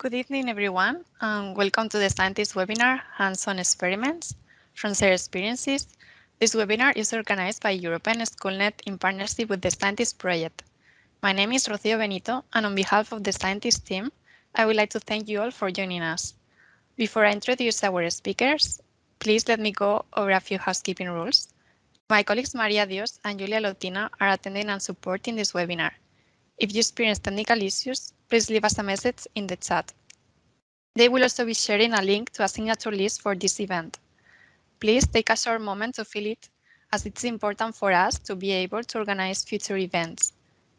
Good evening, everyone, and welcome to the Scientix webinar, Hands-on Experiments from Shared Experiences. This webinar is organized by European Schoolnet in partnership with the Scientix Project. My name is Rocio Benito, and on behalf of the Scientix team, I would like to thank you all for joining us. Before I introduce our speakers, please let me go over a few housekeeping rules. My colleagues Maria Dios and Julia Lotina are attending and supporting this webinar. If you experience technical issues, please leave us a message in the chat. They will also be sharing a link to a signature list for this event. Please take a short moment to fill it as it's important for us to be able to organize future events.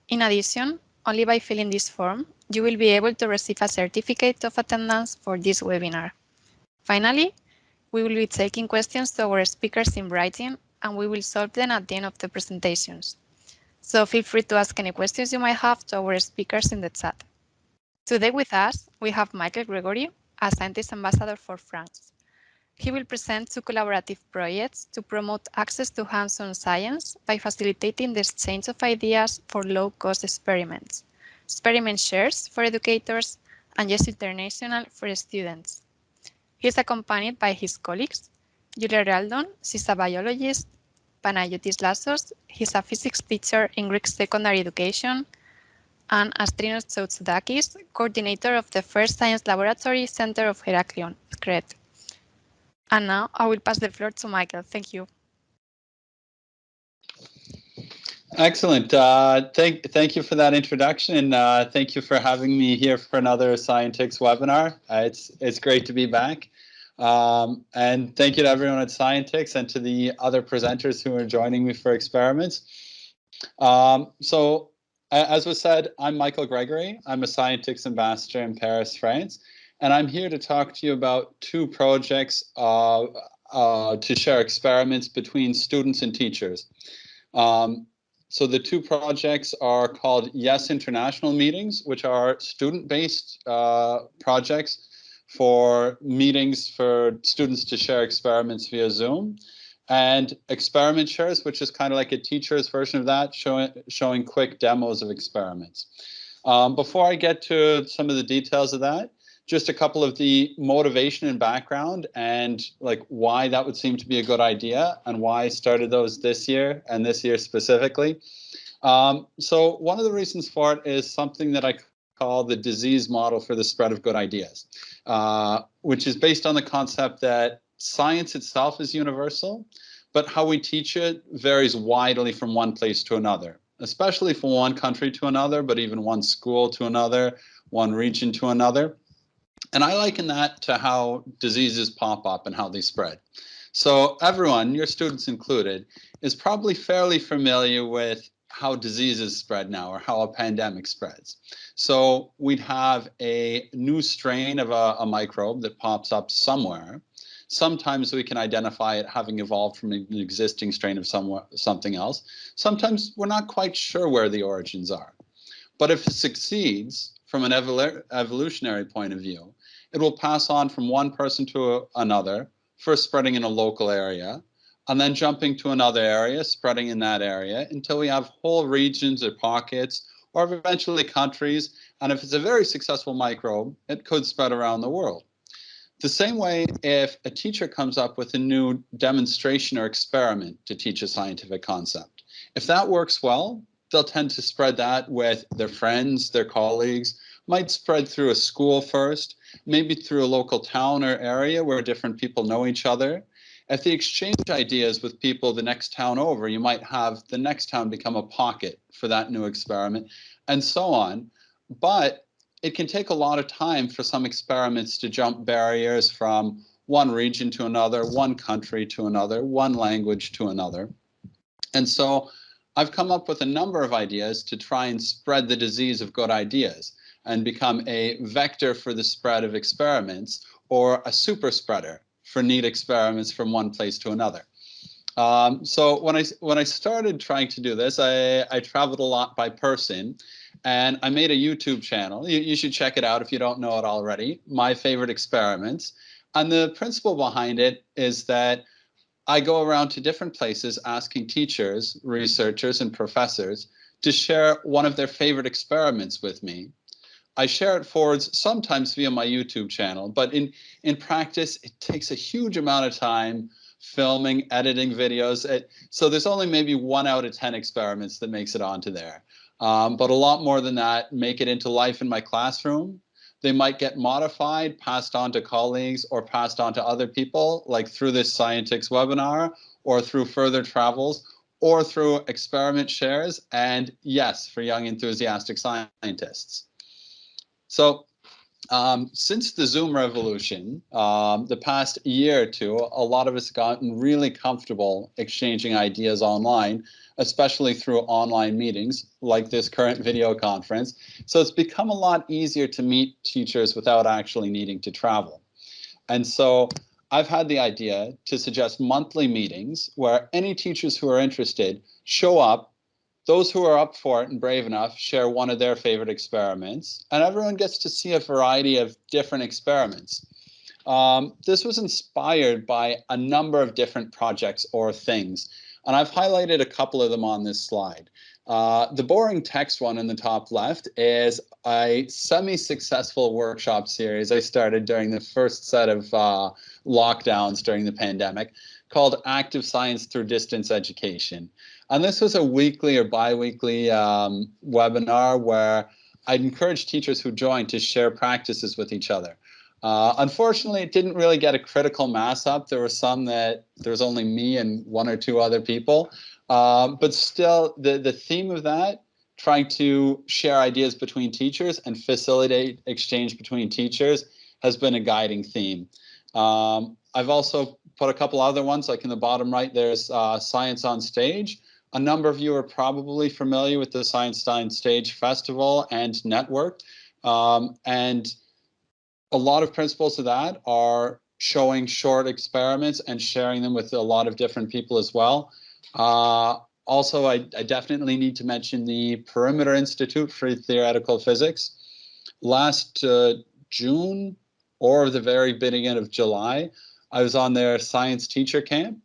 In addition, only by filling this form, you will be able to receive a certificate of attendance for this webinar. Finally, we will be taking questions to our speakers in writing and we will solve them at the end of the presentations. So feel free to ask any questions you might have to our speakers in the chat. Today with us, we have Michael Gregory, a Scientix ambassador for France. He will present two collaborative projects to promote access to hands-on science by facilitating the exchange of ideas for low-cost experiments, experiment shares for educators, and Yes International for students. He is accompanied by his colleagues, Julia Realdon, she's a biologist, Panayotis Lassos, he's a physics teacher in Greek secondary education, and Astrinos Tsoutsoudakis, coordinator of the First Science Laboratory Center of Heraklion, Crete. And now I will pass the floor to Michael. Thank you. Excellent. Uh, thank, thank you for that introduction. And uh, thank you for having me here for another Scientix webinar. Uh, it's, it's great to be back. Um, and thank you to everyone at Scientix and to the other presenters who are joining me for experiments. Um, so as was said, I'm Michael Gregory. I'm a Scientix ambassador in Paris, France, and I'm here to talk to you about two projects uh, uh, to share experiments between students and teachers. Um, so the two projects are called Yes International Meetings, which are student-based uh, projects for meetings for students to share experiments via Zoom and experiment shares, which is kind of like a teacher's version of that, showing showing quick demos of experiments. Um, before I get to some of the details of that, just a couple of the motivation and background and like why that would seem to be a good idea and why I started those this year and this year specifically. Um, so one of the reasons for it is something that I call the disease model for the spread of good ideas, uh, which is based on the concept that science itself is universal, but how we teach it varies widely from one place to another, especially from one country to another, but even one school to another, one region to another. And I liken that to how diseases pop up and how they spread. So everyone, your students included, is probably fairly familiar with how diseases spread now or how a pandemic spreads. So we'd have a new strain of a, a microbe that pops up somewhere Sometimes we can identify it having evolved from an existing strain of somewhere, something else. Sometimes we're not quite sure where the origins are. But if it succeeds from an evol evolutionary point of view, it will pass on from one person to a, another, first spreading in a local area, and then jumping to another area, spreading in that area until we have whole regions or pockets or eventually countries. And if it's a very successful microbe, it could spread around the world. The same way if a teacher comes up with a new demonstration or experiment to teach a scientific concept. If that works well, they'll tend to spread that with their friends, their colleagues, might spread through a school first, maybe through a local town or area where different people know each other. If they exchange ideas with people the next town over, you might have the next town become a pocket for that new experiment and so on. But it can take a lot of time for some experiments to jump barriers from one region to another, one country to another, one language to another. And so I've come up with a number of ideas to try and spread the disease of good ideas and become a vector for the spread of experiments or a super spreader for neat experiments from one place to another. Um, so when I when I started trying to do this, I, I traveled a lot by person and I made a YouTube channel. You, you should check it out if you don't know it already. My favorite experiments. And the principle behind it is that I go around to different places asking teachers, researchers, and professors to share one of their favorite experiments with me. I share it forwards sometimes via my YouTube channel, but in, in practice, it takes a huge amount of time filming, editing videos. It, so there's only maybe one out of 10 experiments that makes it onto there. Um, but a lot more than that make it into life in my classroom. They might get modified, passed on to colleagues, or passed on to other people, like through this Scientix webinar, or through further travels, or through experiment shares, and yes, for young enthusiastic scientists. So um, since the Zoom revolution, um, the past year or two, a lot of us have gotten really comfortable exchanging ideas online, especially through online meetings like this current video conference. So it's become a lot easier to meet teachers without actually needing to travel. And so I've had the idea to suggest monthly meetings where any teachers who are interested show up those who are up for it and brave enough share one of their favorite experiments, and everyone gets to see a variety of different experiments. Um, this was inspired by a number of different projects or things, and I've highlighted a couple of them on this slide. Uh, the boring text one in the top left is a semi-successful workshop series I started during the first set of uh, lockdowns during the pandemic called Active Science Through Distance Education. And this was a weekly or biweekly um, webinar where I'd encourage teachers who joined to share practices with each other. Uh, unfortunately, it didn't really get a critical mass up. There were some that there was only me and one or two other people. Um, but still, the, the theme of that, trying to share ideas between teachers and facilitate exchange between teachers, has been a guiding theme. Um, I've also put a couple other ones, like in the bottom right, there's uh, Science on Stage, a number of you are probably familiar with the on Stage Festival and Network. Um, and a lot of principles of that are showing short experiments and sharing them with a lot of different people as well. Uh, also, I, I, definitely need to mention the Perimeter Institute for Theoretical Physics. Last uh, June or the very beginning of July, I was on their science teacher camp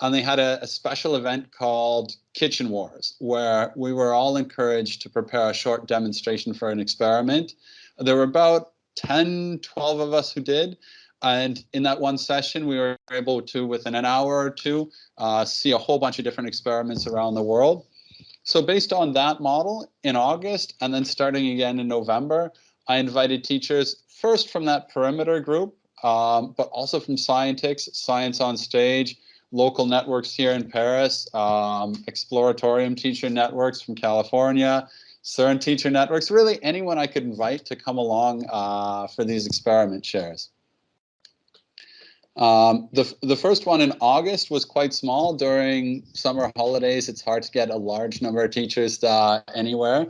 and they had a, a, special event called Kitchen Wars, where we were all encouraged to prepare a short demonstration for an experiment. There were about 10, 12 of us who did. And in that one session, we were able to, within an hour or two, uh, see a whole bunch of different experiments around the world. So based on that model, in August, and then starting again in November, I invited teachers first from that perimeter group, um, but also from Scientix, Science on Stage, local networks here in Paris, um, Exploratorium teacher networks from California, CERN teacher networks, really anyone I could invite to come along uh, for these experiment shares. Um, the, the first one in August was quite small. During summer holidays, it's hard to get a large number of teachers uh, anywhere.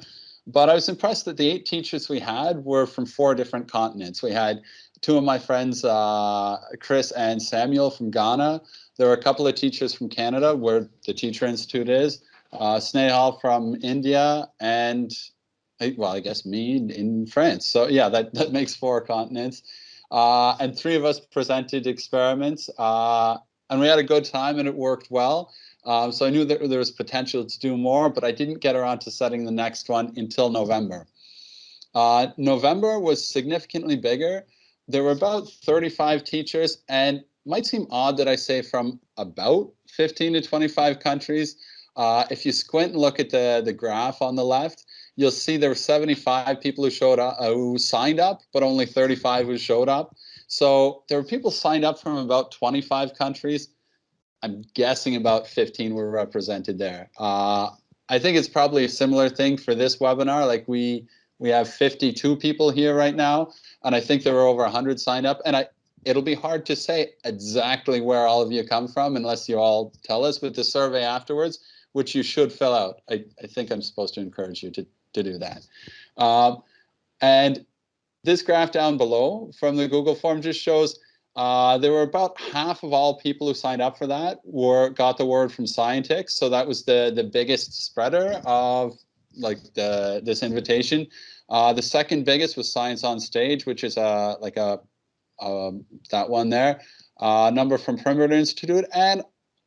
But I was impressed that the eight teachers we had were from four different continents. We had two of my friends, uh, Chris and Samuel from Ghana, there are a couple of teachers from Canada where the Teacher Institute is, uh, Snehal from India, and well, I guess me in France. So yeah, that, that makes four continents. Uh, and three of us presented experiments, uh, and we had a good time and it worked well. Um, so I knew that there was potential to do more, but I didn't get around to setting the next one until November. Uh, November was significantly bigger. There were about 35 teachers, and might seem odd that I say from about 15 to 25 countries. Uh, if you squint and look at the, the graph on the left, you'll see there were 75 people who showed up, uh, who signed up, but only 35 who showed up. So there were people signed up from about 25 countries. I'm guessing about 15 were represented there. Uh, I think it's probably a similar thing for this webinar. Like we we have 52 people here right now, and I think there were over 100 signed up. And I it'll be hard to say exactly where all of you come from unless you all tell us with the survey afterwards, which you should fill out. I, I think I'm supposed to encourage you to, to do that. Um, and this graph down below from the Google form just shows uh, there were about half of all people who signed up for that were got the word from Scientix. So that was the, the biggest spreader of like the this invitation. Uh, the second biggest was Science on Stage, which is a like a um, that one there, uh, number from Perimeter Institute, and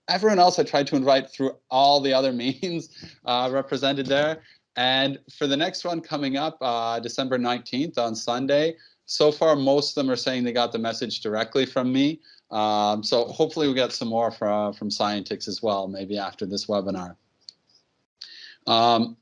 everyone else I tried to invite through all the other means uh, represented there. And for the next one coming up, uh, December 19th on Sunday, so far most of them are saying they got the message directly from me. Um, so hopefully we get some more from, from Scientix as well, maybe after this webinar. Um,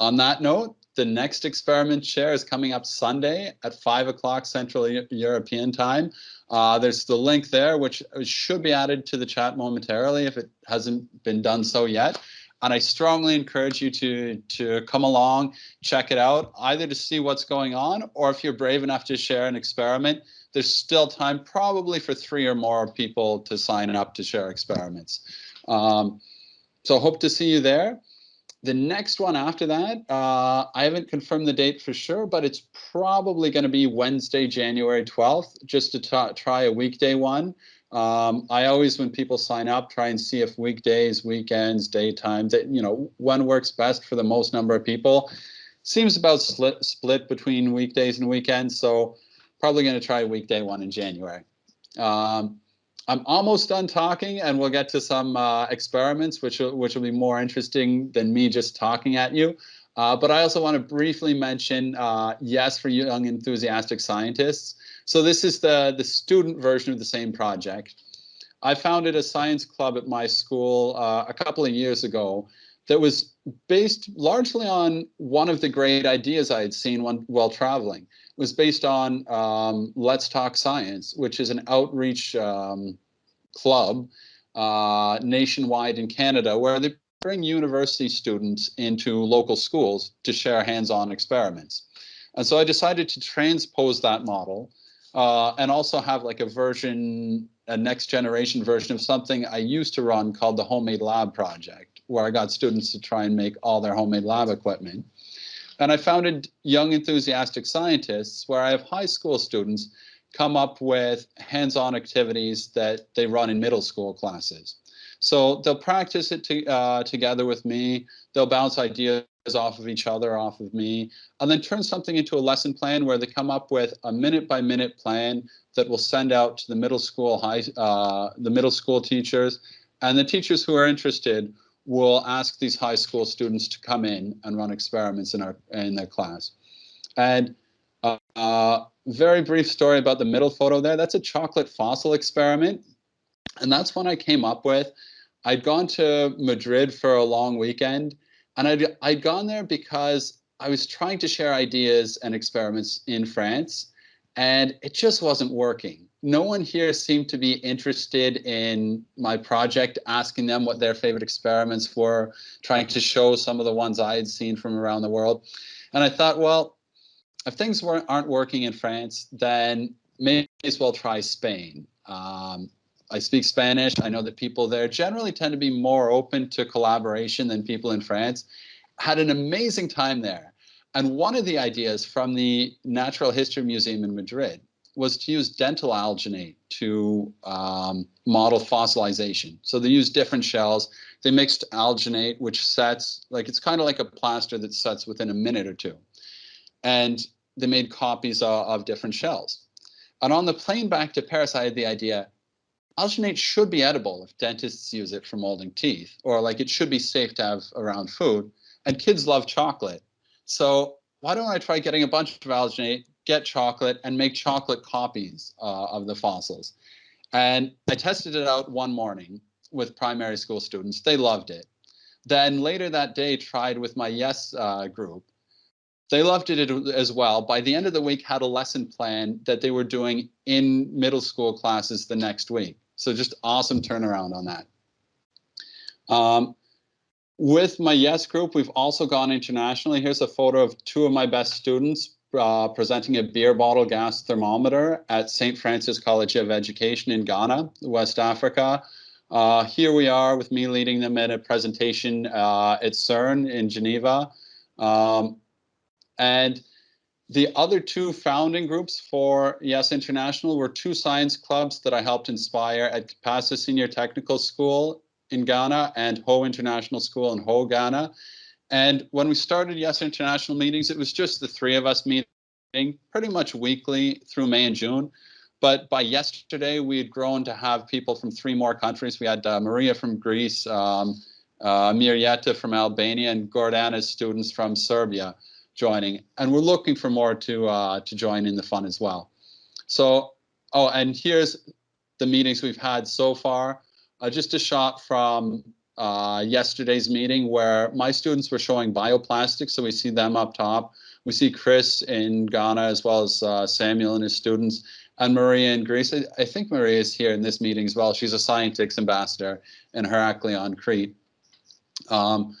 on that note, the next experiment share is coming up Sunday at 5 o'clock Central European time. Uh, there's the link there, which should be added to the chat momentarily if it hasn't been done so yet. And I strongly encourage you to, to come along, check it out, either to see what's going on, or if you're brave enough to share an experiment, there's still time probably for three or more people to sign up to share experiments. Um, so hope to see you there. The next one after that, uh, I haven't confirmed the date for sure, but it's probably going to be Wednesday, January 12th, just to try a weekday one. Um, I always, when people sign up, try and see if weekdays, weekends, daytime, that you know, when works best for the most number of people. Seems about split split between weekdays and weekends, so probably going to try a weekday one in January. Um, I'm almost done talking, and we'll get to some uh, experiments, which will, which will be more interesting than me just talking at you. Uh, but I also want to briefly mention uh, Yes for Young Enthusiastic Scientists. So this is the, the student version of the same project. I founded a science club at my school uh, a couple of years ago that was based largely on one of the great ideas I had seen when, while traveling. Was based on um, Let's Talk Science, which is an outreach um, club uh, nationwide in Canada where they bring university students into local schools to share hands-on experiments. And so I decided to transpose that model uh, and also have like a version, a next generation version of something I used to run called the Homemade Lab Project, where I got students to try and make all their homemade lab equipment. And I founded Young Enthusiastic Scientists, where I have high school students come up with hands-on activities that they run in middle school classes. So they'll practice it to, uh, together with me. They'll bounce ideas off of each other, off of me, and then turn something into a lesson plan where they come up with a minute by minute plan that will send out to the middle school high, uh, the middle school teachers, and the teachers who are interested will ask these high school students to come in and run experiments in our in their class. And uh, uh, very brief story about the middle photo there. That's a chocolate fossil experiment. And that's one I came up with. I'd gone to Madrid for a long weekend and I'd, I'd gone there because I was trying to share ideas and experiments in France, and it just wasn't working. No one here seemed to be interested in my project, asking them what their favorite experiments were, trying to show some of the ones I had seen from around the world. And I thought, well, if things weren't, aren't working in France, then may as well try Spain. Um, I speak Spanish. I know that people there generally tend to be more open to collaboration than people in France. Had an amazing time there. And one of the ideas from the Natural History Museum in Madrid was to use dental alginate to um, model fossilization. So they used different shells. They mixed alginate, which sets, like it's kind of like a plaster that sets within a minute or two. And they made copies of, of different shells. And on the plane back to Paris, I had the idea, alginate should be edible if dentists use it for molding teeth, or like it should be safe to have around food. And kids love chocolate. So why don't I try getting a bunch of alginate, get chocolate, and make chocolate copies uh, of the fossils? And I tested it out one morning with primary school students. They loved it. Then later that day, tried with my Yes uh, group. They loved it as well. By the end of the week, had a lesson plan that they were doing in middle school classes the next week. So just awesome turnaround on that. Um, with my YES group, we've also gone internationally. Here's a photo of two of my best students uh, presenting a beer bottle gas thermometer at St. Francis College of Education in Ghana, West Africa. Uh, here we are with me leading them in a presentation uh, at CERN in Geneva. Um, and the other two founding groups for Yes International were two science clubs that I helped inspire at Kapasa Senior Technical School in Ghana and Ho International School in Ho, Ghana. And when we started Yes International meetings, it was just the three of us meeting pretty much weekly through May and June. But by yesterday, we had grown to have people from three more countries. We had uh, Maria from Greece, um, uh, Mirieta from Albania, and Gordana's students from Serbia joining. And we're looking for more to, uh, to join in the fun as well. So, oh, and here's the meetings we've had so far. Uh, just a shot from uh, yesterday's meeting where my students were showing bioplastics. So we see them up top. We see Chris in Ghana as well as uh, Samuel and his students and Maria in Greece. I, I, think Maria is here in this meeting as well. She's a Scientix ambassador in Heraklion, Crete. Um,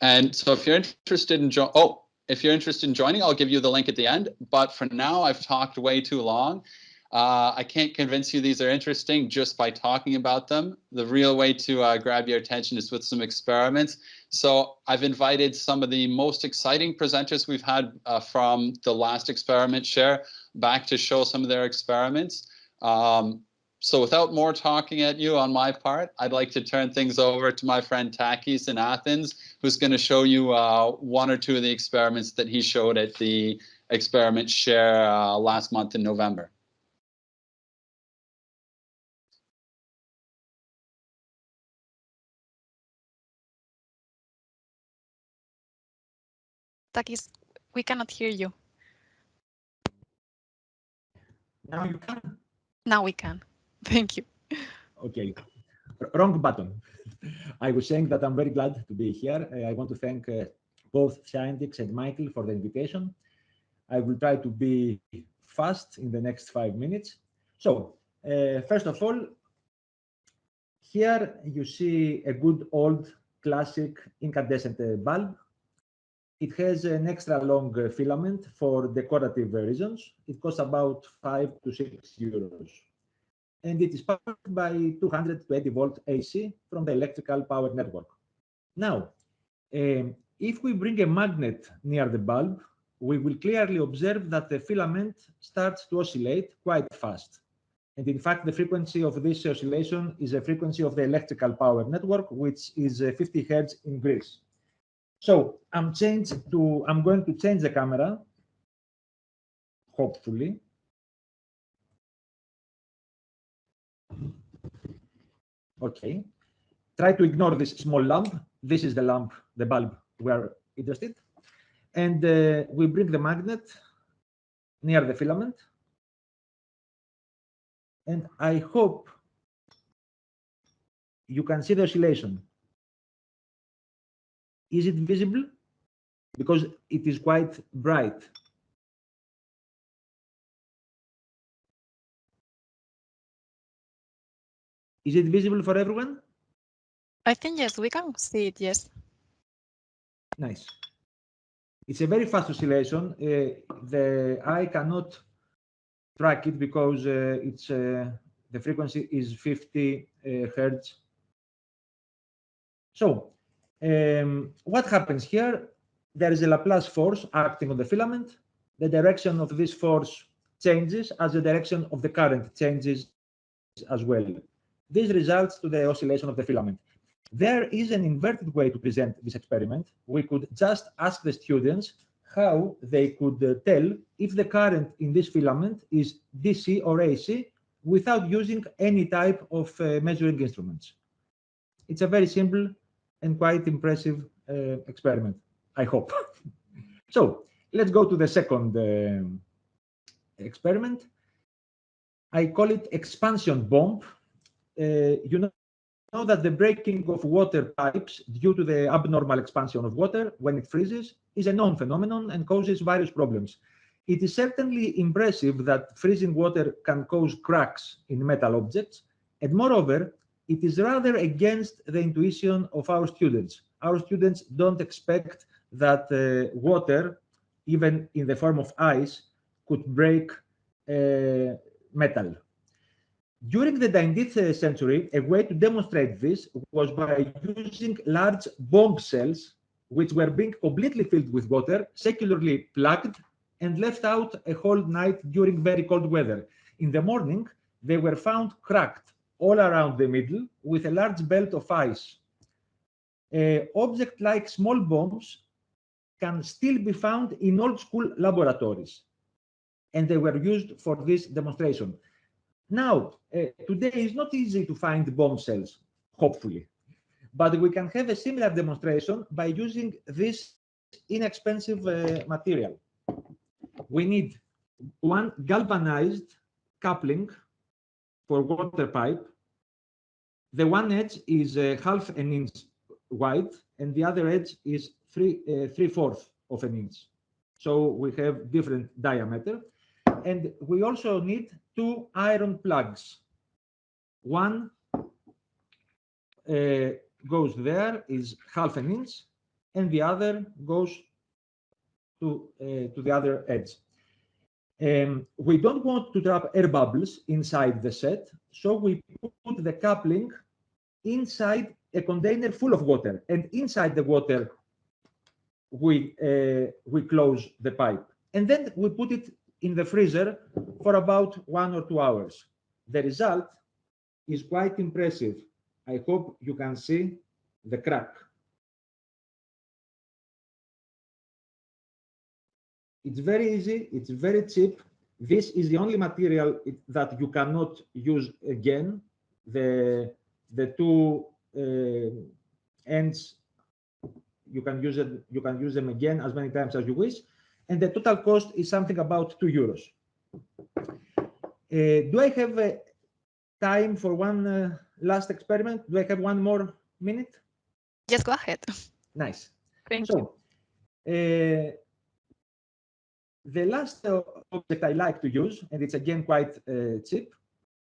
and so if you're interested in, oh, if you're interested in joining, I'll give you the link at the end. But for now, I've talked way too long. Uh, I can't convince you these are interesting just by talking about them. The real way to uh, grab your attention is with some experiments. So I've invited some of the most exciting presenters we've had uh, from the last experiment share back to show some of their experiments. Um, so without more talking at you on my part, I'd like to turn things over to my friend Takis in Athens, who's going to show you uh, one or two of the experiments that he showed at the experiment share uh, last month in November. Takis, we cannot hear you. Now you can? Now we can. Thank you. Okay, wrong button. I was saying that I'm very glad to be here. Uh, I want to thank uh, both Scientix and Michael for the invitation. I will try to be fast in the next five minutes. So, uh, first of all, here you see a good old classic incandescent uh, bulb it has an extra long uh, filament for decorative reasons. It costs about five to six euros. And it is powered by 220 volt AC from the electrical power network. Now, um, if we bring a magnet near the bulb, we will clearly observe that the filament starts to oscillate quite fast. And in fact, the frequency of this oscillation is a frequency of the electrical power network, which is uh, 50 hertz in Greece. So I'm to I'm going to change the camera, hopefully. Okay. Try to ignore this small lamp. This is the lamp, the bulb we're interested. And uh, we bring the magnet near the filament. And I hope you can see the oscillation. Is it visible? Because it is quite bright. Is it visible for everyone? I think yes, we can see it, yes. Nice. It's a very fast oscillation. Uh, the eye cannot track it because uh, it's uh, the frequency is 50 uh, hertz. So um, what happens here? There is a Laplace force acting on the filament. The direction of this force changes as the direction of the current changes as well. This results to the oscillation of the filament. There is an inverted way to present this experiment. We could just ask the students how they could uh, tell if the current in this filament is DC or AC without using any type of uh, measuring instruments. It's a very simple and quite impressive uh, experiment, I hope. so let's go to the second uh, experiment. I call it expansion bomb. Uh, you know, know that the breaking of water pipes due to the abnormal expansion of water when it freezes is a known phenomenon and causes various problems. It is certainly impressive that freezing water can cause cracks in metal objects, and moreover, it is rather against the intuition of our students. Our students don't expect that uh, water, even in the form of ice, could break uh, metal. During the 19th century, a way to demonstrate this was by using large bombshells, which were being completely filled with water, secularly plugged, and left out a whole night during very cold weather. In the morning, they were found cracked all around the middle with a large belt of ice. Uh, objects like small bombs can still be found in old school laboratories, and they were used for this demonstration. Now, uh, today is not easy to find bombshells, hopefully, But we can have a similar demonstration by using this inexpensive uh, material. We need one galvanized coupling for water pipe. The one edge is uh, half an inch wide and the other edge is three uh, three fourths of an inch. So we have different diameter. And we also need two iron plugs. One uh, goes there, is half an inch, and the other goes to, uh, to the other edge. Um, we don't want to trap air bubbles inside the set, so we put the coupling inside a container full of water, and inside the water we uh, we close the pipe, and then we put it in the freezer for about one or two hours. The result is quite impressive. I hope you can see the crack. It's very easy, it's very cheap. This is the only material that you cannot use again. The, the two uh, ends, you can use it, you can use them again as many times as you wish. And the total cost is something about two euros. Uh, do I have uh, time for one uh, last experiment? Do I have one more minute? Yes, go ahead. Nice. Thank so, you. The last object I like to use, and it's again quite uh, cheap,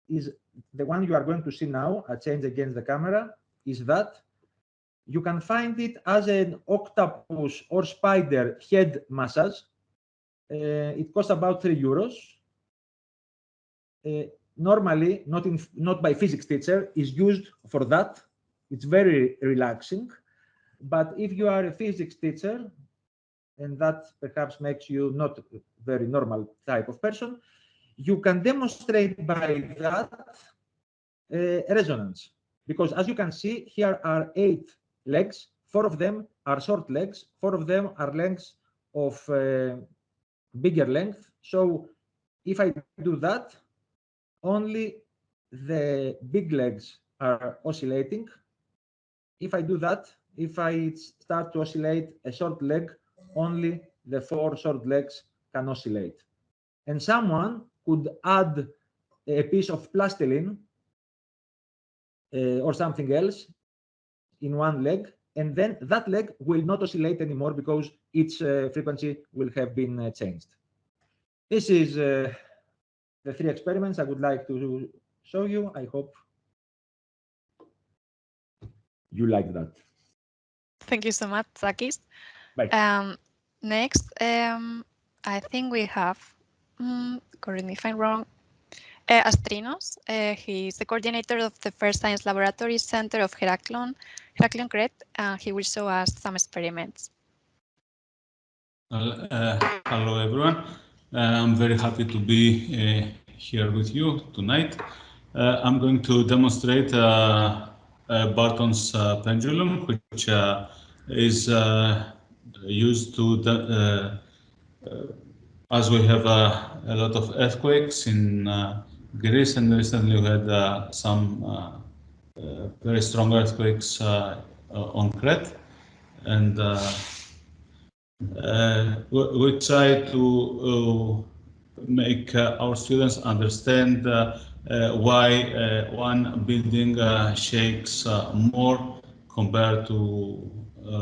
is the one you are going to see now. I change against the camera. Is that you can find it as an octopus or spider head massage. Uh, it costs about three euros. Uh, normally, not in not by physics teacher, is used for that. It's very relaxing. But if you are a physics teacher, and that perhaps makes you not a very normal type of person, you can demonstrate by that uh, resonance. Because as you can see, here are eight legs, four of them are short legs, four of them are lengths of uh, bigger length. So if I do that, only the big legs are oscillating. If I do that, if I start to oscillate a short leg, only the four short legs can oscillate. And someone could add a piece of plastilin uh, or something else in one leg, and then that leg will not oscillate anymore because its uh, frequency will have been uh, changed. This is uh, the three experiments I would like to show you. I hope you like that. Thank you so much, Takis. Bye. Um, next, um, I think we have, um, correct me if I'm wrong, uh, Astrinos. Uh, he's the coordinator of the First Science Laboratory Center of Heraklion, Heraklion Crete, and he will show us some experiments. Uh, hello, everyone. Uh, I'm very happy to be uh, here with you tonight. Uh, I'm going to demonstrate Barton's pendulum, which is used to, the, uh, uh, as we have uh, a lot of earthquakes in Greece, and recently we had some very strong earthquakes on Crete. And uh, we, try to uh, make uh, our students understand why one building shakes more compared to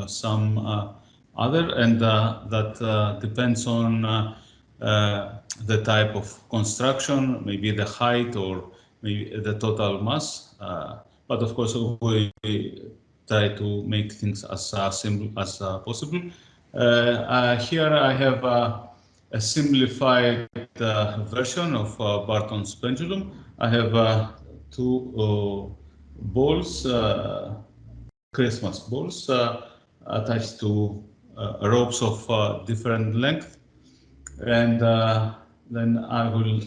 some other, and uh, that uh, depends on uh, the type of construction, maybe the height or maybe the total mass. but of course, we try to make things as simple as possible. Uh, uh, here I have uh, a simplified version of Barton's pendulum. I have two balls, Christmas balls, attached to ropes of different length. And then I will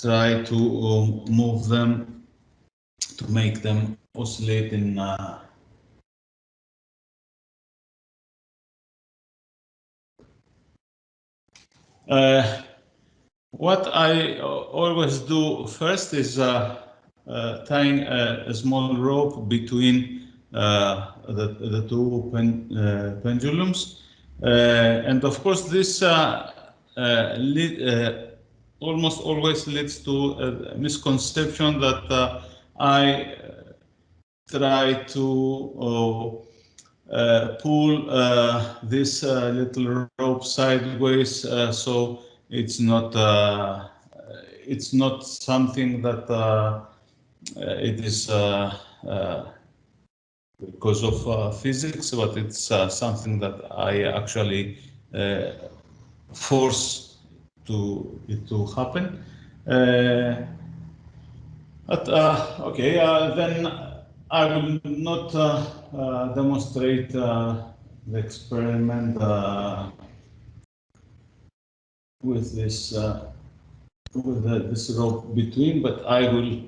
try to um, move them to make them oscillate in uh, Uh, what I always do first is uh, tying a, a, small rope between Uh, the, the two pen, uh, pendulums. Uh, and of course, this lead, almost always leads to a misconception that uh, I try to oh, uh, pull uh, this uh, little rope sideways so it's not it's not something that it is because of uh, physics, but it's uh, something that I actually uh, force to it to happen. Uh, but, uh, okay, uh, then I will not demonstrate the experiment with this with the, this rope between, but I will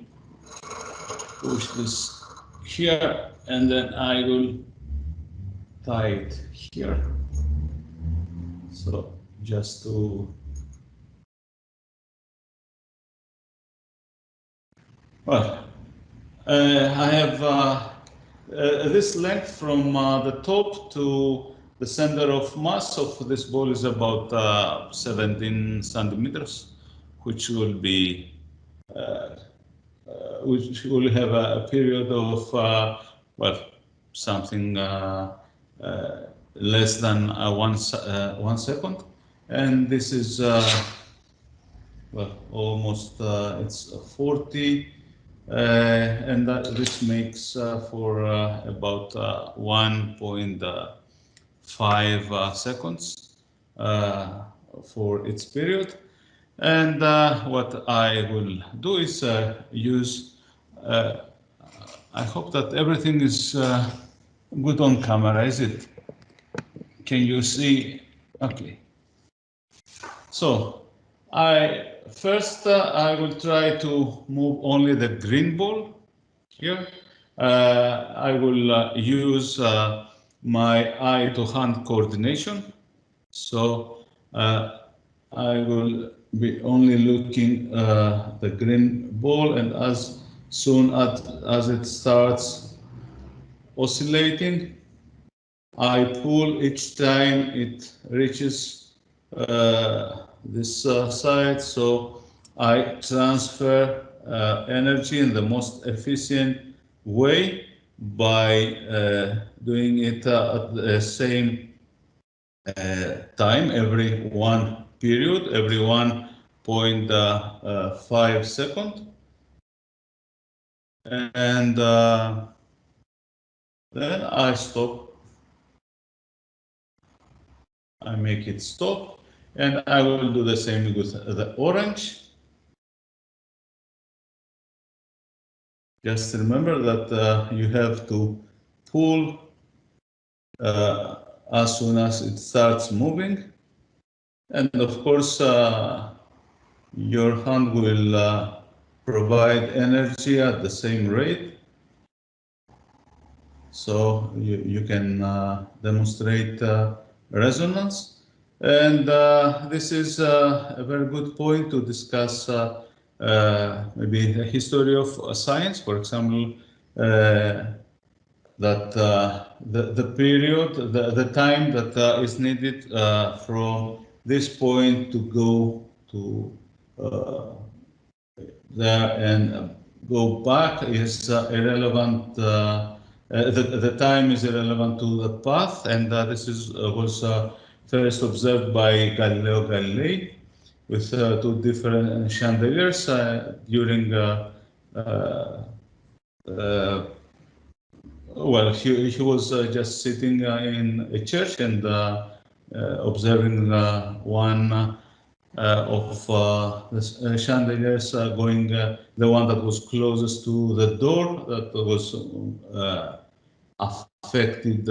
push this here and then I will tie it here. So just to Well, uh, I have uh, uh, this length from uh, the top to the center of mass of this ball is about uh, 17 centimeters, which will be uh, which will have a, a period of well something uh, uh, less than uh, one one second, and this is well almost it's 40 uh, and that, this makes uh, for uh, about 1.5 seconds for its period. And what I will do is use, I hope that everything is good on camera, is it? Can you see? Okay. So I first uh, I will try to move only the green ball here. Uh, I will uh, use uh, my eye to hand coordination. So uh, I will be only looking uh, the green ball and as soon as, as it starts oscillating, I pull each time it reaches this uh, side. So I transfer uh, energy in the most efficient way by uh, doing it at the same time every one period, every one point five second. And then I stop. I make it stop. And I will do the same with the orange. Just remember that uh, you have to pull uh, as soon as it starts moving. And of course, uh, your hand will uh, provide energy at the same rate. So you, you can uh, demonstrate uh, resonance. And uh, this is uh, a very good point to discuss uh, uh maybe the history of science, for example, that the, the period, the, the time that is needed from this point to go to there and go back is irrelevant. the, the time is irrelevant to the path, and this is was first observed by Galileo Galilei with uh, two different chandeliers uh, during uh, uh, uh well he, he was uh, just sitting in a church and observing one Uh, of uh, the uh, chandeliers going the one that was closest to the door that was affected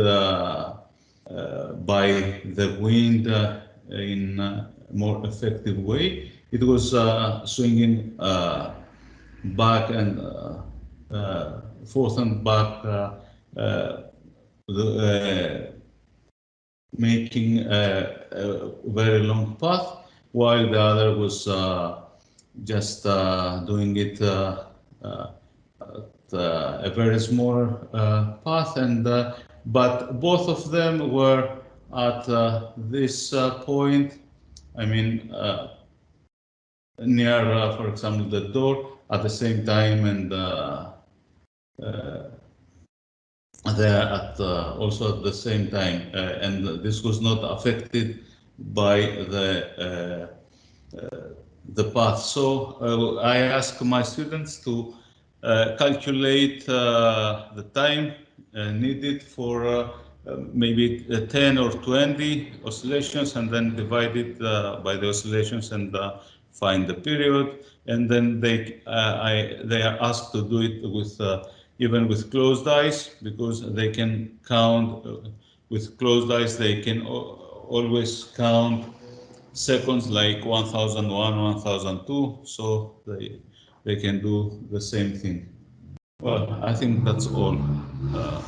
uh, by the wind uh, in a more effective way. It was uh, swinging back and forth and back, the, making a, a, very long path, while the other was uh, just uh, doing it uh, a very small path, and but both of them were at this point. I mean, near, for example, the door at the same time, and there at uh, also at the same time, uh, and this was not affected by the uh, uh, the path. So uh, I ask my students to uh, calculate the time needed for maybe 10 or 20 oscillations and then divide it by the oscillations and find the period and then they uh, I they are asked to do it with uh, even with closed eyes because they can count uh, with closed eyes they can always count seconds like 1001 1002 so they they can do the same thing well i think that's all uh,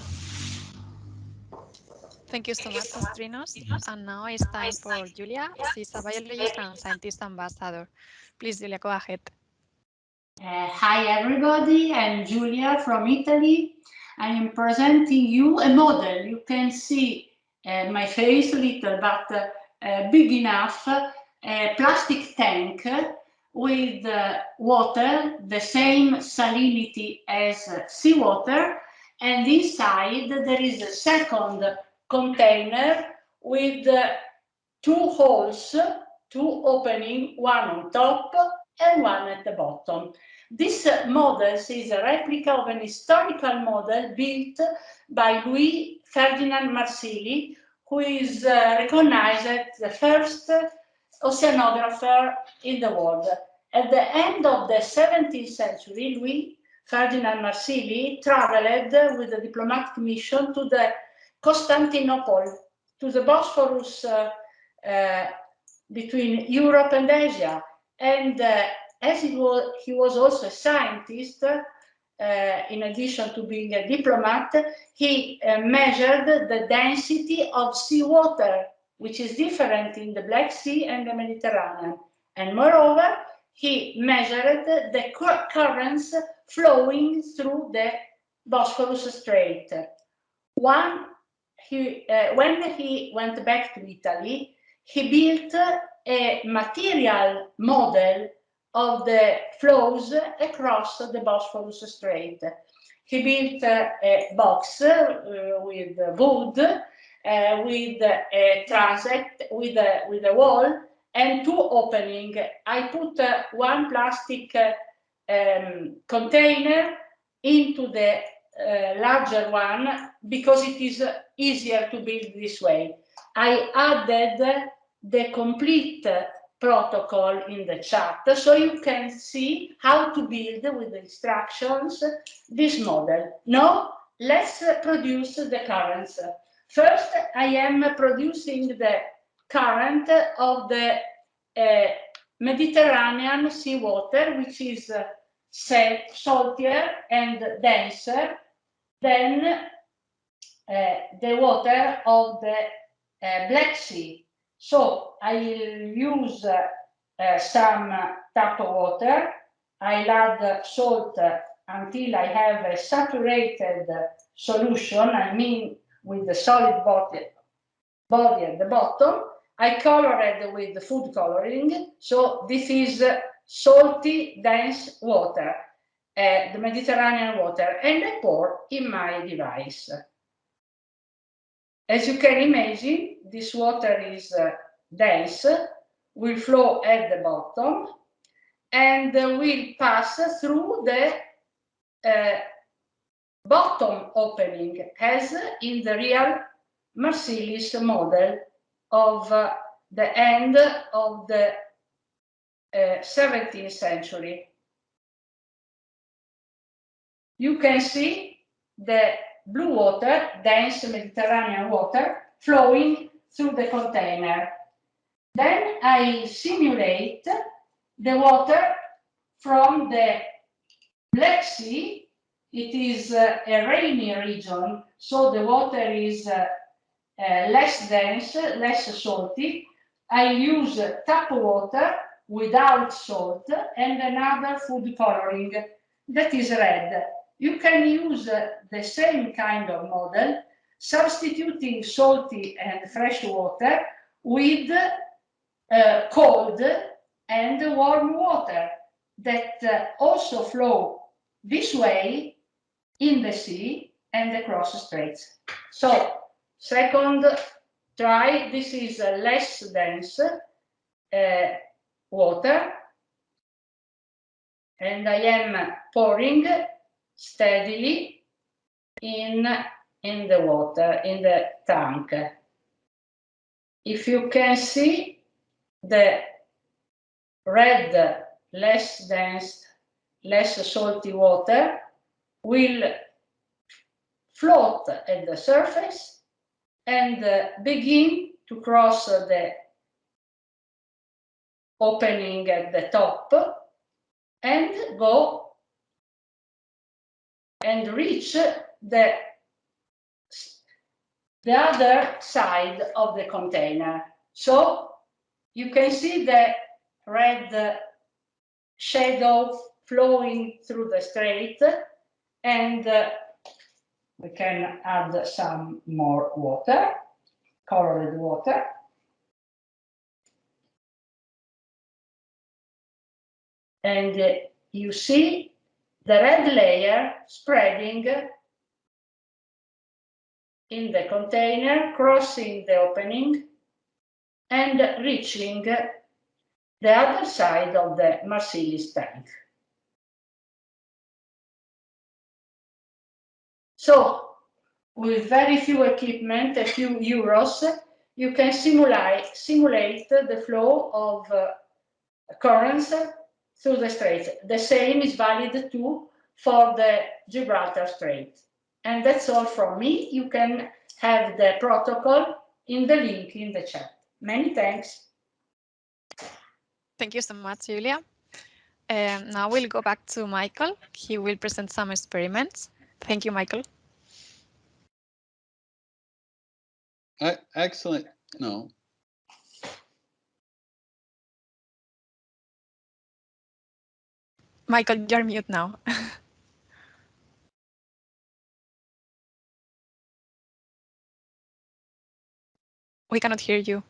Thank you so much, Astrinos. And now it's time for Julia. She's a biologist and Scientix ambassador. Please, Julia, go ahead. Uh, hi everybody, I'm Giulia from Italy. I am presenting you a model. You can see Eh, my face little but uh, big enough, a plastic tank with water, the same salinity as seawater, and inside there is a second container with two holes, two opening, one on top and one at the bottom. This uh, model is a replica of an historical model built by Louis Ferdinand Marsili, who is uh, recognized as the first oceanographer in the world. At the end of the 17th century, Louis Ferdinand Marsili traveled with a diplomatic mission to the Constantinople, to the Bosphorus uh, uh, between Europe and Asia, and uh, as he was, he was also a scientist, uh, in addition to being a diplomat, he uh, measured the density of seawater, which is different in the Black Sea and the Mediterranean. And moreover, he measured the currents flowing through the Bosphorus Strait. One, he, uh, when he went back to Italy, he built a material model of the flows across the Bosphorus Strait. He built a box uh, with wood, uh, with a transept, with a, with a wall, and two opening. I put uh, one plastic um, container into the uh, larger one because it is easier to build this way. I added the complete protocol in the chat so you can see how to build with the instructions this model. Now let's produce the currents. First, I am producing the current of the uh, Mediterranean seawater, which is uh, saltier and denser than uh, the water of the uh, Black Sea. So I will use uh, some tap water. I'll add salt until I have a saturated solution, I mean with the solid body, body at the bottom. I color it with food coloring. So this is salty, dense water, uh, the Mediterranean water, and I pour in my device. As you can imagine, this water is uh, dense, will flow at the bottom, and uh, will pass through the uh, bottom opening, as in the real Marsilis model of uh, the end of the 17th uh, century. You can see the blue water, dense Mediterranean water, flowing through the container. Then I simulate the water from the Black Sea. It is uh, a rainy region, so the water is uh, uh, less dense, less salty. I use tap water without salt and another food coloring that is red. you can use uh, the same kind of model, substituting salty and fresh water with uh, cold and warm water that uh, also flow this way in the sea and across the straits. So, second try, this is a less dense uh, water, and I am pouring steadily in, in the water, in the tank. If you can see the red, less dense, less salty water will float at the surface and uh, begin to cross the opening at the top and go and reach the, the other side of the container. So you can see the red shadow flowing through the strait and uh, we can add some more water, colored water. And uh, you see the red layer spreading in the container, crossing the opening and reaching the other side of the Marsili's tank. So with very few equipment, a few euros, you can simulate, simulate the flow of uh, currents through the strait. The same is valid too for the Gibraltar Strait. And that's all from me. You can have the protocol in the link in the chat. Many thanks. Thank you so much, Julia. Um, now we'll go back to Michael. He will present some experiments. Thank you, Michael. excellent. No. Michael, you're mute now. we cannot hear you.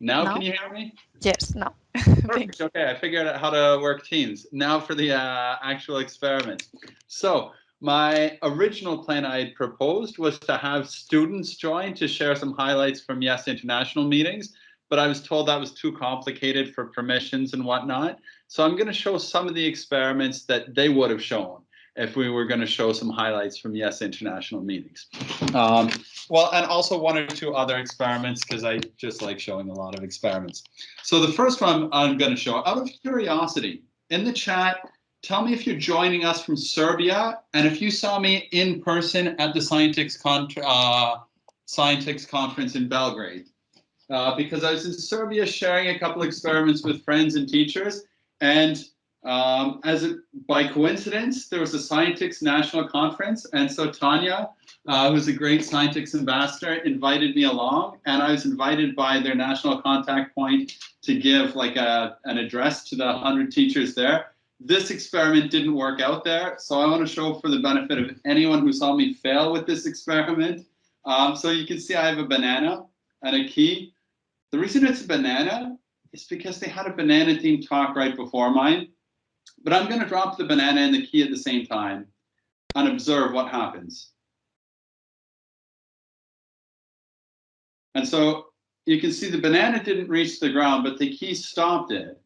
Now, Now? can you hear me? Yes, no. Perfect. Okay, I figured out how to work Teams. Now for the uh, actual experiment. So my original plan I had proposed was to have students join to share some highlights from Yes International meetings, but I was told that was too complicated for permissions and whatnot. So I'm going to show some of the experiments that they would have shown if we were going to show some highlights from Yes International meetings. Um, well, and also one or two other experiments because I just like showing a lot of experiments. So the first one I'm going to show out of curiosity in the chat, tell me if you're joining us from Serbia and if you saw me in person at the Scientix, con uh, Scientix conference in Belgrade. Uh, because I was in Serbia sharing a couple experiments with friends and teachers and um, as by coincidence, there was a Scientix national conference, and so Tanya, uh, who's a great Scientix ambassador, invited me along, and I was invited by their national contact point to give like a, an address to the 100 teachers there. This experiment didn't work out there, so I want to show for the benefit of anyone who saw me fail with this experiment. Um, so you can see I have a banana and a key. The reason it's a banana is because they had a banana themed talk right before mine. But I'm going to drop the banana and the key at the same time and observe what happens. And so you can see the banana didn't reach the ground, but the key stopped it.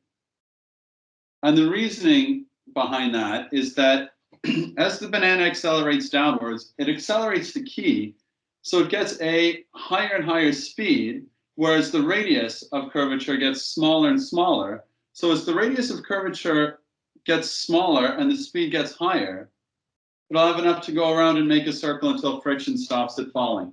And the reasoning behind that is that as the banana accelerates downwards, it accelerates the key, so it gets a higher and higher speed, whereas the radius of curvature gets smaller and smaller. So as the radius of curvature gets smaller and the speed gets higher, it'll have enough to go around and make a circle until friction stops it falling.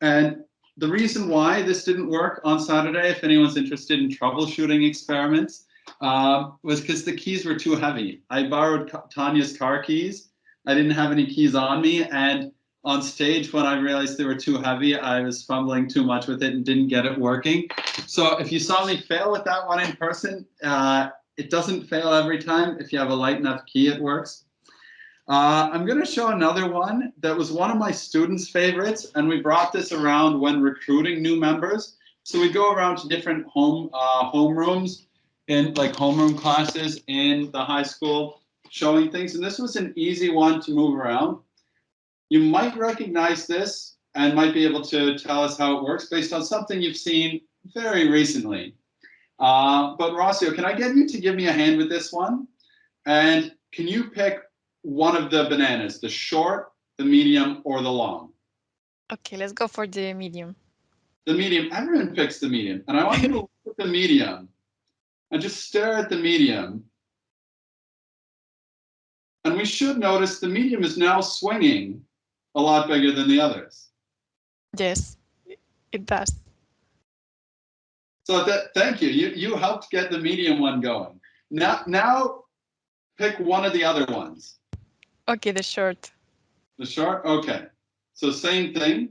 And the reason why this didn't work on Saturday, if anyone's interested in troubleshooting experiments, uh, was because the keys were too heavy. I borrowed Tanya's car keys. I didn't have any keys on me. And on stage, when I realized they were too heavy, I was fumbling too much with it and didn't get it working. So if you saw me fail with that one in person, uh, it doesn't fail every time. If you have a light enough key, it works. Uh, I'm going to show another one that was one of my students' favorites, and we brought this around when recruiting new members. So we go around to different home uh, homerooms in like homeroom classes in the high school, showing things. And this was an easy one to move around. You might recognize this and might be able to tell us how it works based on something you've seen very recently. Uh, but Rocio, can I get you to give me a hand with this one? And can you pick one of the bananas, the short, the medium, or the long? Okay, let's go for the medium. The medium, everyone picks the medium. And I want you to look at the medium and just stare at the medium. And we should notice the medium is now swinging a lot bigger than the others. Yes, it does. So that, thank you. You you helped get the medium one going. Now now pick one of the other ones. Okay, the short. The short? Okay. So same thing.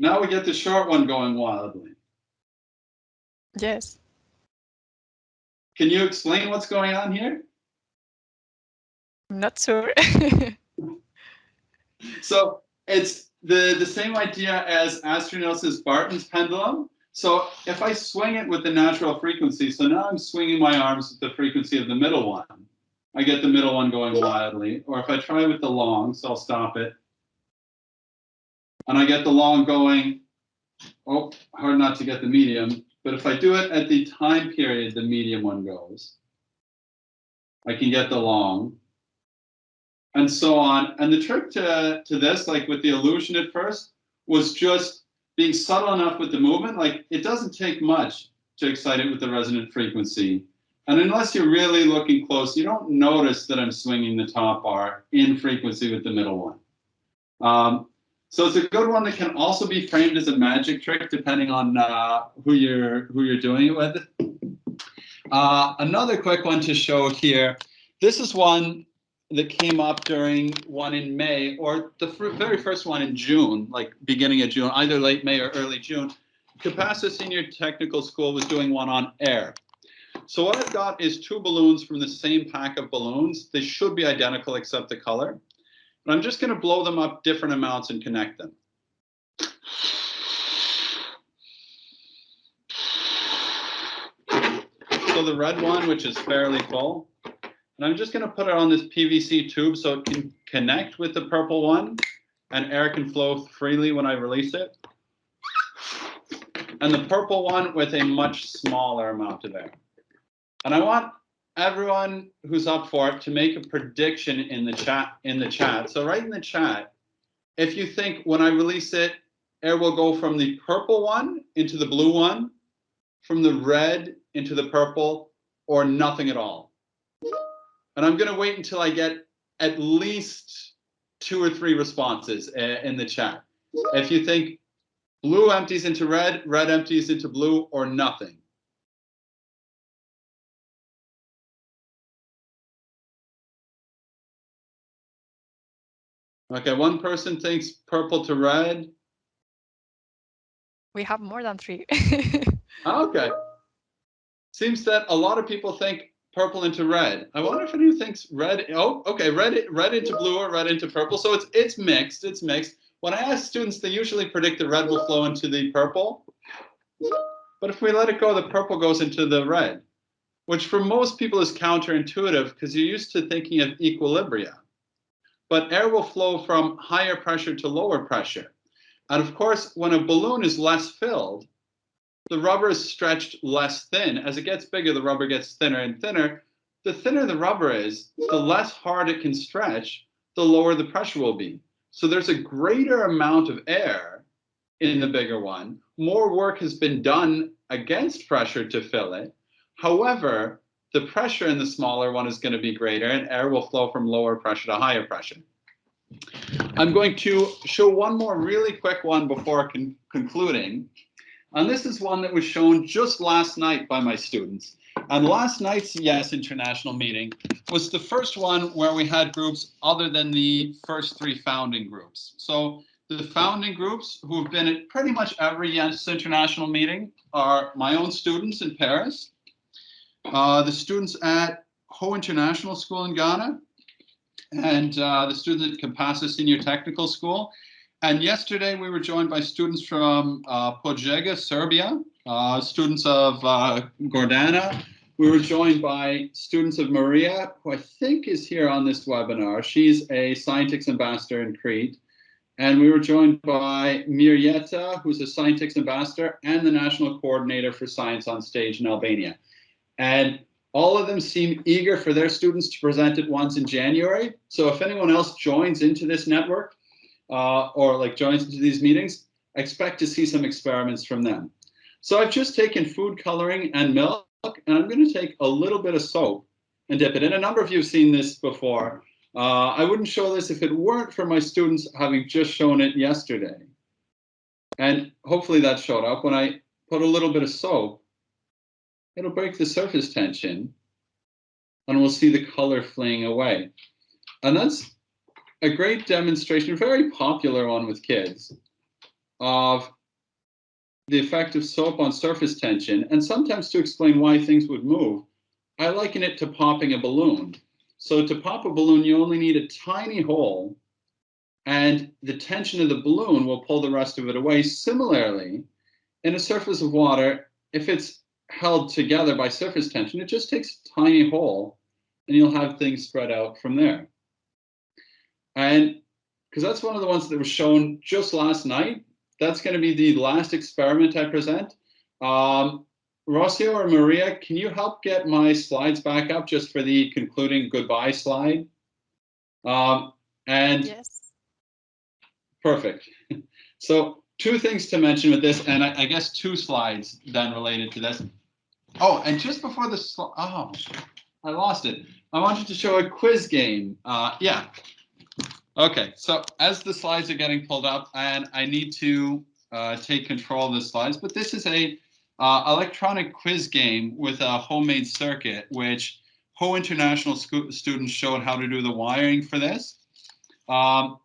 Now we get the short one going wildly. Yes. Can you explain what's going on here? I'm not sure. so it's the, the same idea as Astrinos' Barton's pendulum. So if I swing it with the natural frequency, so now I'm swinging my arms with the frequency of the middle one. I get the middle one going wildly. Or if I try with the long, so I'll stop it. And I get the long going, oh, hard not to get the medium. But if I do it at the time period the medium one goes, I can get the long and so on. And the trick to, to this, like with the illusion at first, was just being subtle enough with the movement. Like it doesn't take much to excite it with the resonant frequency. And unless you're really looking close, you don't notice that I'm swinging the top bar in frequency with the middle one. Um, so it's a good one that can also be framed as a magic trick, depending on uh, who you're who you're doing it with. Uh, another quick one to show here. This is one that came up during one in May, or the very first one in June, like beginning of June, either late May or early June. Capacitor Senior Technical School was doing one on air. So what I've got is two balloons from the same pack of balloons. They should be identical except the color. But I'm just going to blow them up different amounts and connect them. So the red one, which is fairly full, and I'm just going to put it on this PVC tube so it can connect with the purple one and air can flow freely when I release it. And the purple one with a much smaller amount of air. And I want everyone who's up for it to make a prediction in the chat in the chat. So write in the chat if you think when I release it, air will go from the purple one into the blue one, from the red into the purple, or nothing at all. And I'm going to wait until I get at least two or three responses uh, in the chat. If you think blue empties into red, red empties into blue, or nothing. Okay, one person thinks purple to red. We have more than three. okay. Seems that a lot of people think purple into red. I wonder if anyone thinks red. Oh, okay, red red into blue or red into purple. So it's it's mixed. It's mixed. When I ask students, they usually predict the red will flow into the purple. But if we let it go, the purple goes into the red, which for most people is counterintuitive because you're used to thinking of equilibria. But air will flow from higher pressure to lower pressure. And of course, when a balloon is less filled, the rubber is stretched less thin. As it gets bigger, the rubber gets thinner and thinner. The thinner the rubber is, the less hard it can stretch, the lower the pressure will be. So there's a greater amount of air in the bigger one. More work has been done against pressure to fill it. However, the pressure in the smaller one is going to be greater and air will flow from lower pressure to higher pressure. I'm going to show one more really quick one before con concluding. And this is one that was shown just last night by my students. And last night's YES International meeting was the first one where we had groups other than the first three founding groups. So the founding groups who have been at pretty much every YES International meeting are my own students in Paris. uh, the students at Ho International School in Ghana, and uh, the students at Compassa Senior Technical School. And yesterday we were joined by students from uh, Požega, Serbia, uh, students of uh, Gordana. We were joined by students of Maria, who I think is here on this webinar. She's a Scientix ambassador in Crete. And we were joined by Mirjeta, who's a Scientix ambassador and the national coordinator for Science on Stage in Albania. And all of them seem eager for their students to present it once in January. So if anyone else joins into this network uh, or like joins into these meetings, expect to see some experiments from them. So I've just taken food coloring and milk, and I'm going to take a little bit of soap and dip it in. A number of you have seen this before. Uh, I wouldn't show this if it weren't for my students having just shown it yesterday. And hopefully that showed up when I put a little bit of soap it'll break the surface tension and we'll see the color fleeing away. And that's a great demonstration, very popular one with kids, of the effect of soap on surface tension. And sometimes to explain why things would move, I liken it to popping a balloon. So to pop a balloon, you only need a tiny hole and the tension of the balloon will pull the rest of it away. Similarly, in a surface of water, if it's held together by surface tension, it just takes a tiny hole and you'll have things spread out from there. And because that's one of the ones that was shown just last night, that's going to be the last experiment I present. Um, Rocio or Maria, can you help get my slides back up just for the concluding goodbye slide? Um, and yes. Perfect. So two things to mention with this, and I, I guess two slides then related to this. Oh, and just before the slide, oh, I lost it. I wanted to show a quiz game. Uh, yeah. Okay, so as the slides are getting pulled up, and I need to uh, take control of the slides, but this is a uh, electronic quiz game with a homemade circuit, which Ho International students showed how to do the wiring for this. Um,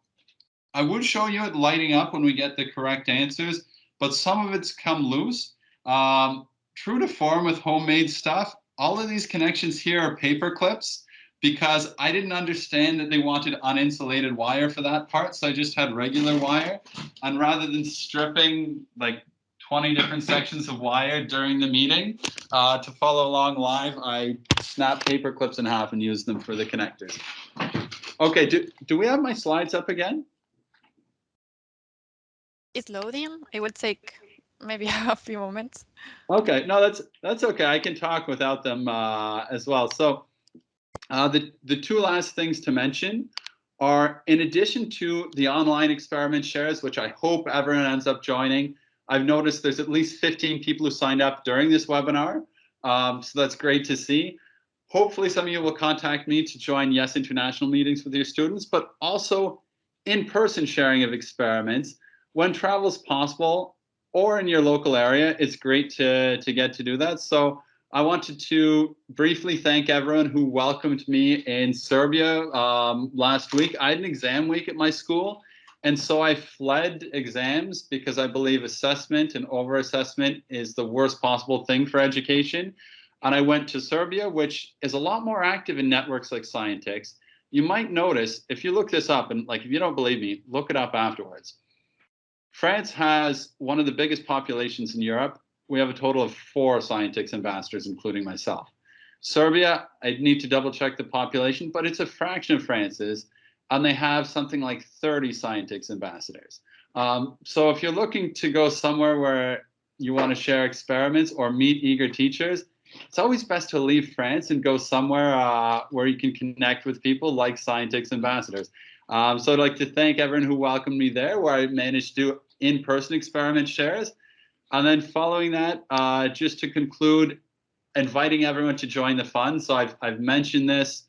I would show you it lighting up when we get the correct answers, but some of it's come loose. Um, true to form with homemade stuff, all of these connections here are paper clips because I didn't understand that they wanted uninsulated wire for that part. So I just had regular wire. And rather than stripping like 20 different sections of wire during the meeting uh, to follow along live, I snapped paper clips in half and used them for the connectors. Okay, do, do we have my slides up again? It's loading. It will take maybe a few moments. Okay, no, that's that's okay. I can talk without them uh, as well. So uh, the the two last things to mention are in addition to the online experiment shares, which I hope everyone ends up joining. I've noticed there's at least 15 people who signed up during this webinar, um, so that's great to see. Hopefully, some of you will contact me to join Yes International meetings with your students, but also in-person sharing of experiments when travel is possible or in your local area, it's great to, to get to do that. So I wanted to briefly thank everyone who welcomed me in Serbia um, last week. I had an exam week at my school, and so I fled exams because I believe assessment and over-assessment is the worst possible thing for education. And I went to Serbia, which is a lot more active in networks like Scientix. You might notice, if you look this up, and like if you don't believe me, look it up afterwards France has one of the biggest populations in Europe. We have a total of four Scientix ambassadors, including myself. Serbia, I need to double check the population, but it's a fraction of France's, and they have something like 30 Scientix ambassadors. Um, so if you're looking to go somewhere where you want to share experiments or meet eager teachers, it's always best to leave France and go somewhere uh, where you can connect with people like Scientix ambassadors. Um, so I'd like to thank everyone who welcomed me there, where I managed to do in-person experiment shares. And then following that, uh, just to conclude, inviting everyone to join the fund. So I've, I've mentioned this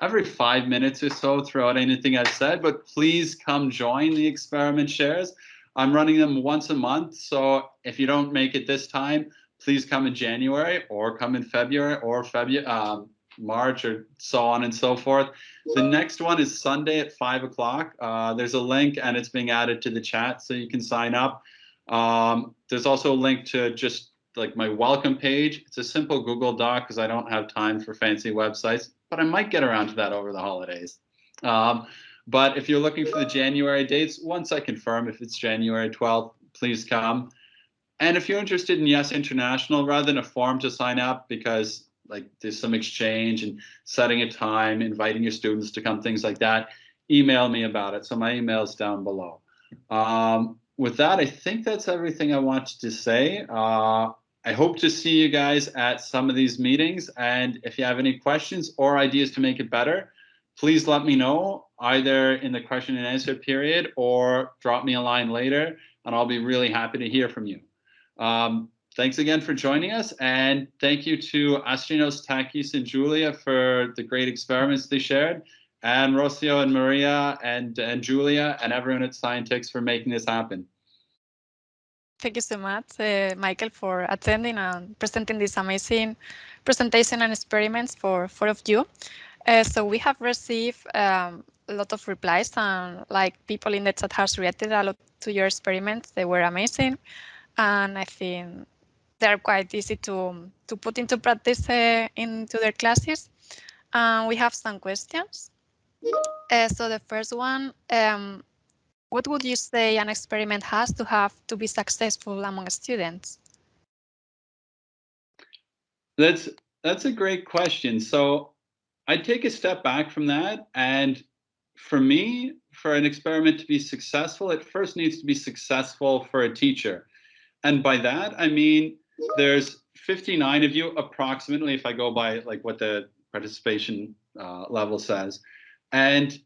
every five minutes or so throughout anything I've said, but please come join the experiment shares. I'm running them once a month. So if you don't make it this time, please come in January or come in February or February, um, March or so on and so forth. The next one is Sunday at five o'clock. Uh, there's a link and it's being added to the chat so you can sign up. Um, there's also a link to just like my welcome page. It's a simple Google Doc because I don't have time for fancy websites, but I might get around to that over the holidays. Um, but if you're looking for the January dates, once I confirm if it's January 12th, please come. And if you're interested in Yes International, rather than a form to sign up, because like there's some exchange and setting a time, inviting your students to come, things like that, email me about it. So my email is down below. Um, with that, I think that's everything I wanted to say. Uh, I hope to see you guys at some of these meetings. And if you have any questions or ideas to make it better, please let me know either in the question and answer period or drop me a line later, and I'll be really happy to hear from you. Um, thanks again for joining us, and thank you to Astrinos, Takis, and Julia for the great experiments they shared, and Rocio and Maria and, and Julia and everyone at Scientix for making this happen. Thank you so much, uh, Michael, for attending and presenting this amazing presentation and experiments for four of you. Uh, so we have received um, a lot of replies and like people in the chat has reacted a lot to your experiments. They were amazing. And I think they're quite easy to, to put into practice uh, into their classes. And we have some questions. Uh, so the first one, um, what would you say an experiment has to have to be successful among students? That's that's a great question. So I'd take a step back from that. And for me, for an experiment to be successful, it first needs to be successful for a teacher. And by that, I mean, there's 59 of you approximately, if I go by like what the participation uh, level says. And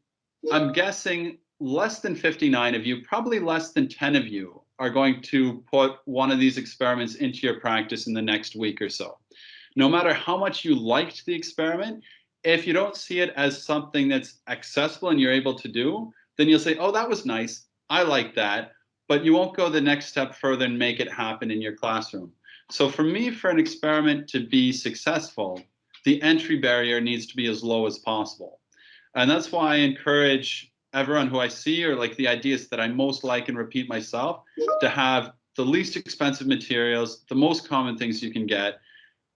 I'm guessing less than 59 of you, probably less than 10 of you are going to put one of these experiments into your practice in the next week or so. No matter how much you liked the experiment, if you don't see it as something that's accessible and you're able to do, then you'll say, oh, that was nice. I like that. But you won't go the next step further and make it happen in your classroom. So for me, for an experiment to be successful, the entry barrier needs to be as low as possible. And that's why I encourage everyone who I see or like the ideas that I most like and repeat myself to have the least expensive materials, the most common things you can get,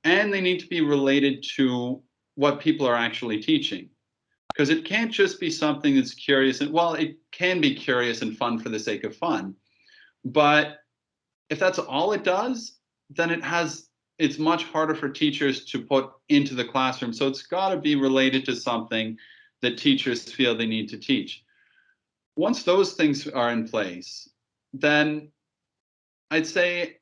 and they need to be related to what people are actually teaching. Because it can't just be something that's curious and well, it can be curious and fun for the sake of fun. But if that's all it does, then it has it's much harder for teachers to put into the classroom. So it's got to be related to something that teachers feel they need to teach once those things are in place, then I'd say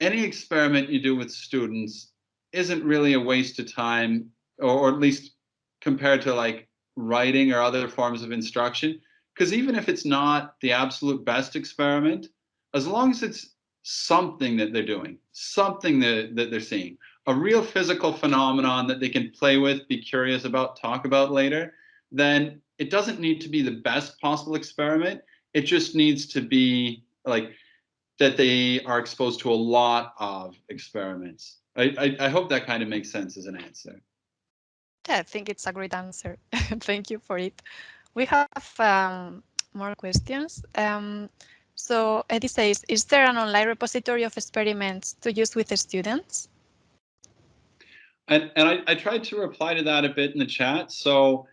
any experiment you do with students isn't really a waste of time, or, or at least compared to like writing or other forms of instruction. Because even if it's not the absolute best experiment, as long as it's something that they're doing, something that, that they're seeing, a real physical phenomenon that they can play with, be curious about, talk about later, then it doesn't need to be the best possible experiment. It just needs to be like that they are exposed to a lot of experiments. I, I, I hope that kind of makes sense as an answer. Yeah, I think it's a great answer. Thank you for it. We have um, more questions. Um, so Eddie says, is there an online repository of experiments to use with the students? And, and I, I tried to reply to that a bit in the chat. So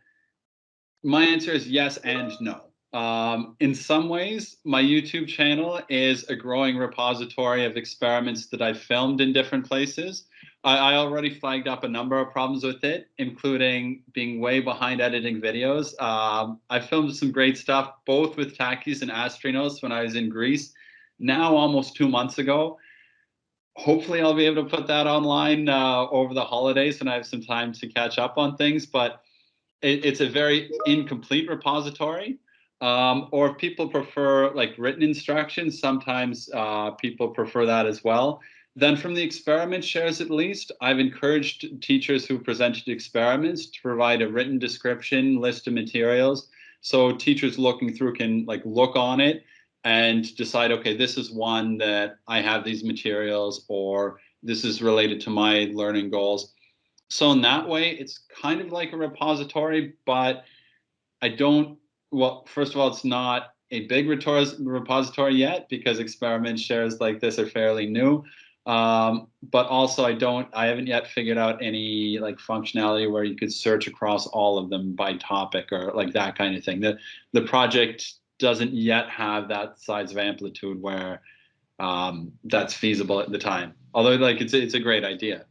my answer is yes and no. Um, in some ways, my YouTube channel is a growing repository of experiments that I've filmed in different places. I, I, already flagged up a number of problems with it, including being way behind editing videos. Um, I filmed some great stuff, both with Takis and Astrinos when I was in Greece, now almost two months ago. Hopefully I'll be able to put that online uh, over the holidays when I have some time to catch up on things, but it, it's a very incomplete repository. Um, or if people prefer like written instructions, sometimes uh, people prefer that as well. Then from the experiment shares at least, I've encouraged teachers who presented experiments to provide a written description, list of materials. So teachers looking through can like look on it and decide, okay, this is one that I have these materials or this is related to my learning goals. So in that way, it's kind of like a repository, but I don't, well, first of all, it's not a big repository yet because experiment shares like this are fairly new. Um, but also I don't, I haven't yet figured out any like functionality where you could search across all of them by topic or like that kind of thing. The, the project doesn't yet have that size of amplitude where um, that's feasible at the time. Although like it's, it's a great idea.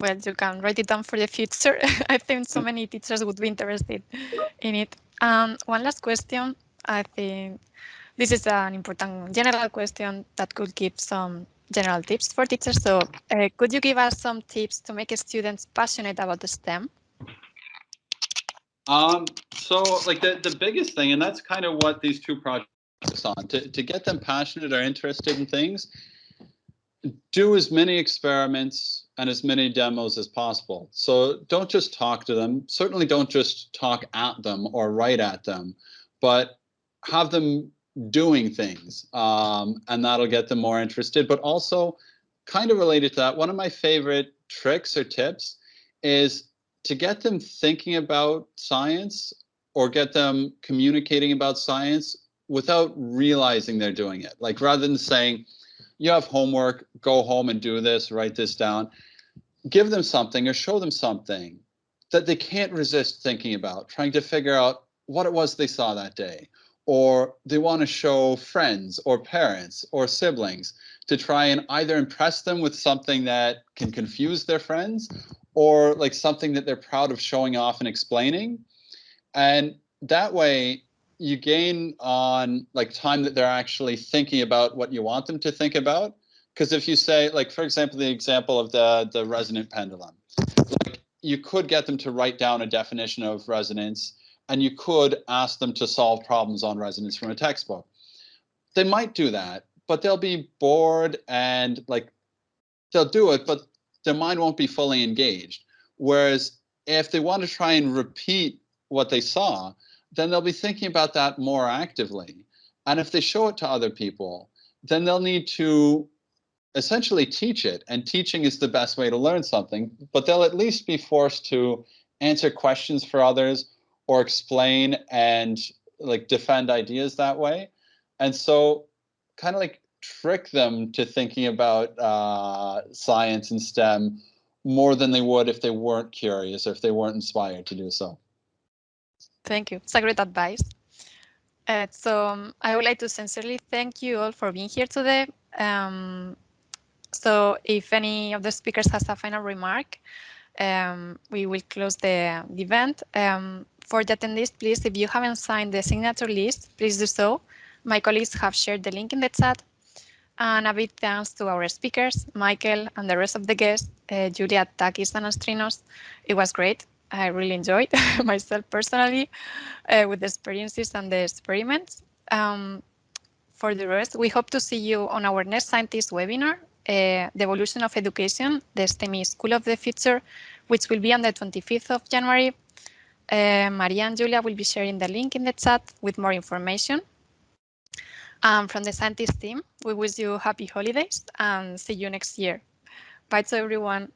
Well, you can write it down for the future. I think so many teachers would be interested in it. Um, one last question. I think this is an important general question that could give some general tips for teachers. So uh, could you give us some tips to make students passionate about the STEM? Um, so like the, the biggest thing, and that's kind of what these two projects on, to, to get them passionate or interested in things, do as many experiments and as many demos as possible. So don't just talk to them. Certainly don't just talk at them or write at them, but have them doing things um, and that'll get them more interested. But also kind of related to that, one of my favorite tricks or tips is to get them thinking about science or get them communicating about science without realizing they're doing it. Like rather than saying, you have homework, go home and do this, write this down give them something or show them something that they can't resist thinking about, trying to figure out what it was they saw that day. Or they want to show friends or parents or siblings to try and either impress them with something that can confuse their friends or like something that they're proud of showing off and explaining. And that way you gain on like time that they're actually thinking about what you want them to think about because if you say, like, for example, the example of the, the resonant pendulum, like, you could get them to write down a definition of resonance and you could ask them to solve problems on resonance from a textbook. They might do that, but they'll be bored and like they'll do it, but their mind won't be fully engaged. Whereas if they want to try and repeat what they saw, then they'll be thinking about that more actively. And if they show it to other people, then they'll need to essentially teach it. And teaching is the best way to learn something but they'll at least be forced to answer questions for others or explain and like defend ideas that way. And so kind of like trick them to thinking about uh, science and stem more than they would if they weren't curious or if they weren't inspired to do so thank you it's a great advice uh, so um, I would like to sincerely thank you all for being here today. Um, so if any of the speakers has a final remark, um, we will close the, the event. Um, for the attendees, please, if you haven't signed the signature list, please do so. My colleagues have shared the link in the chat. And a big thanks to our speakers, Michael and the rest of the guests, uh, Julia, Takis, and Astrinos. It was great. I really enjoyed myself personally uh, with the experiences and the experiments. Um, for the rest, we hope to see you on our next Scientix webinar uh, the evolution of education, the STEMI School of the Future, which will be on the 25th of January. Uh, Maria and Julia will be sharing the link in the chat with more information. Um, from the Scientix team, we wish you happy holidays and see you next year. Bye to everyone.